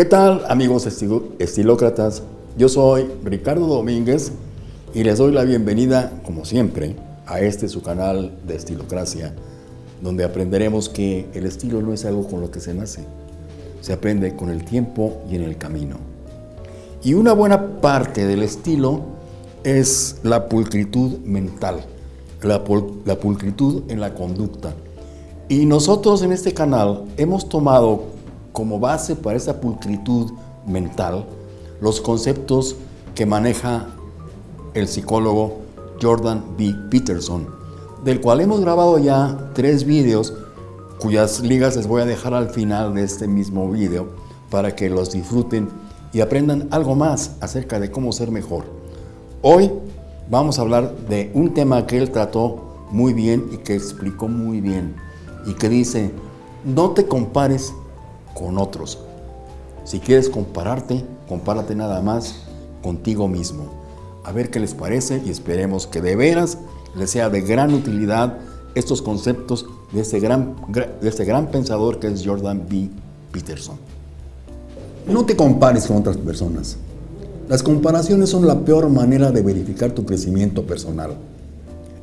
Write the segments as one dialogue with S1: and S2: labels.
S1: ¿Qué tal amigos estilócratas? Yo soy Ricardo Domínguez y les doy la bienvenida, como siempre, a este su canal de Estilocracia, donde aprenderemos que el estilo no es algo con lo que se nace, se aprende con el tiempo y en el camino. Y una buena parte del estilo es la pulcritud mental, la, la pulcritud en la conducta. Y nosotros en este canal hemos tomado como base para esa pulcritud mental los conceptos que maneja el psicólogo Jordan B. Peterson, del cual hemos grabado ya tres vídeos cuyas ligas les voy a dejar al final de este mismo vídeo para que los disfruten y aprendan algo más acerca de cómo ser mejor. Hoy vamos a hablar de un tema que él trató muy bien y que explicó muy bien y que dice, no te compares con otros. Si quieres compararte, compárate nada más contigo mismo. A ver qué les parece y esperemos que de veras les sea de gran utilidad estos conceptos de este gran, de este gran pensador que es Jordan B. Peterson. No te compares con otras personas. Las comparaciones son la peor manera de verificar tu crecimiento personal.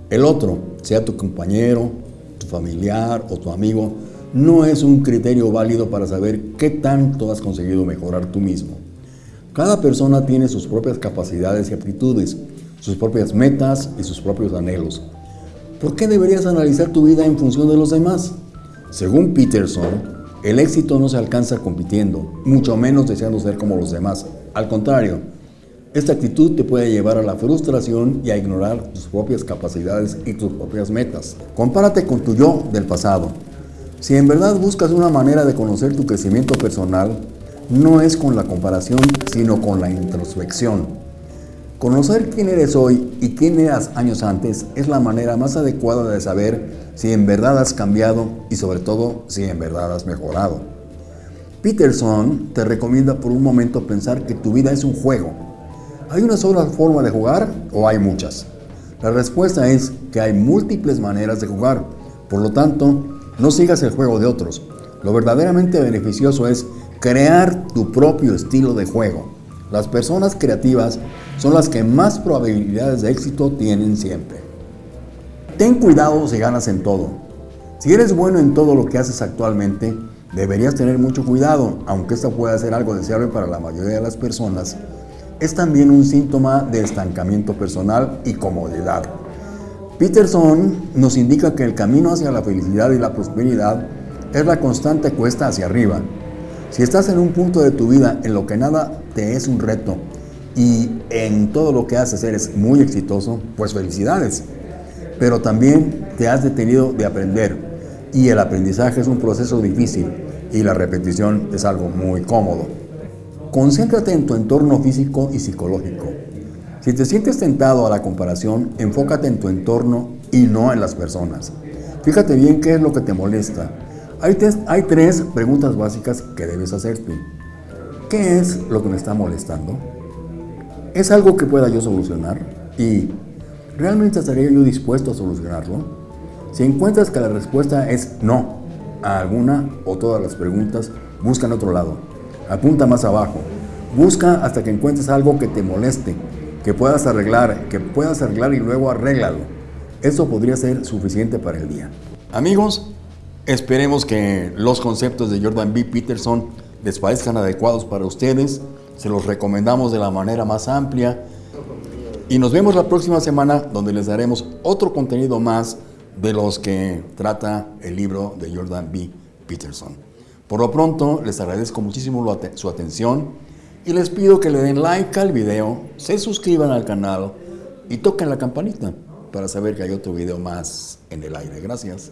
S1: El otro, sea tu compañero, tu familiar o tu amigo, no es un criterio válido para saber qué tanto has conseguido mejorar tú mismo. Cada persona tiene sus propias capacidades y aptitudes, sus propias metas y sus propios anhelos. ¿Por qué deberías analizar tu vida en función de los demás? Según Peterson, el éxito no se alcanza compitiendo, mucho menos deseando ser como los demás. Al contrario, esta actitud te puede llevar a la frustración y a ignorar tus propias capacidades y tus propias metas. Compárate con tu yo del pasado. Si en verdad buscas una manera de conocer tu crecimiento personal, no es con la comparación, sino con la introspección. Conocer quién eres hoy y quién eras años antes es la manera más adecuada de saber si en verdad has cambiado y sobre todo si en verdad has mejorado. Peterson te recomienda por un momento pensar que tu vida es un juego. ¿Hay una sola forma de jugar o hay muchas? La respuesta es que hay múltiples maneras de jugar. Por lo tanto, no sigas el juego de otros. Lo verdaderamente beneficioso es crear tu propio estilo de juego. Las personas creativas son las que más probabilidades de éxito tienen siempre. Ten cuidado si ganas en todo. Si eres bueno en todo lo que haces actualmente, deberías tener mucho cuidado, aunque esto pueda ser algo deseable para la mayoría de las personas. Es también un síntoma de estancamiento personal y comodidad. Peterson nos indica que el camino hacia la felicidad y la prosperidad es la constante cuesta hacia arriba. Si estás en un punto de tu vida en lo que nada te es un reto y en todo lo que haces eres muy exitoso, pues felicidades. Pero también te has detenido de aprender y el aprendizaje es un proceso difícil y la repetición es algo muy cómodo. Concéntrate en tu entorno físico y psicológico. Si te sientes tentado a la comparación, enfócate en tu entorno y no en las personas. Fíjate bien qué es lo que te molesta. Hay, hay tres preguntas básicas que debes hacerte. ¿Qué es lo que me está molestando? ¿Es algo que pueda yo solucionar? ¿Y realmente estaría yo dispuesto a solucionarlo? Si encuentras que la respuesta es no a alguna o todas las preguntas, busca en otro lado. Apunta más abajo. Busca hasta que encuentres algo que te moleste que puedas arreglar, que puedas arreglar y luego arréglalo. Eso podría ser suficiente para el día. Amigos, esperemos que los conceptos de Jordan B. Peterson les parezcan adecuados para ustedes. Se los recomendamos de la manera más amplia. Y nos vemos la próxima semana donde les daremos otro contenido más de los que trata el libro de Jordan B. Peterson. Por lo pronto, les agradezco muchísimo su atención y les pido que le den like al video, se suscriban al canal y toquen la campanita para saber que hay otro video más en el aire. Gracias.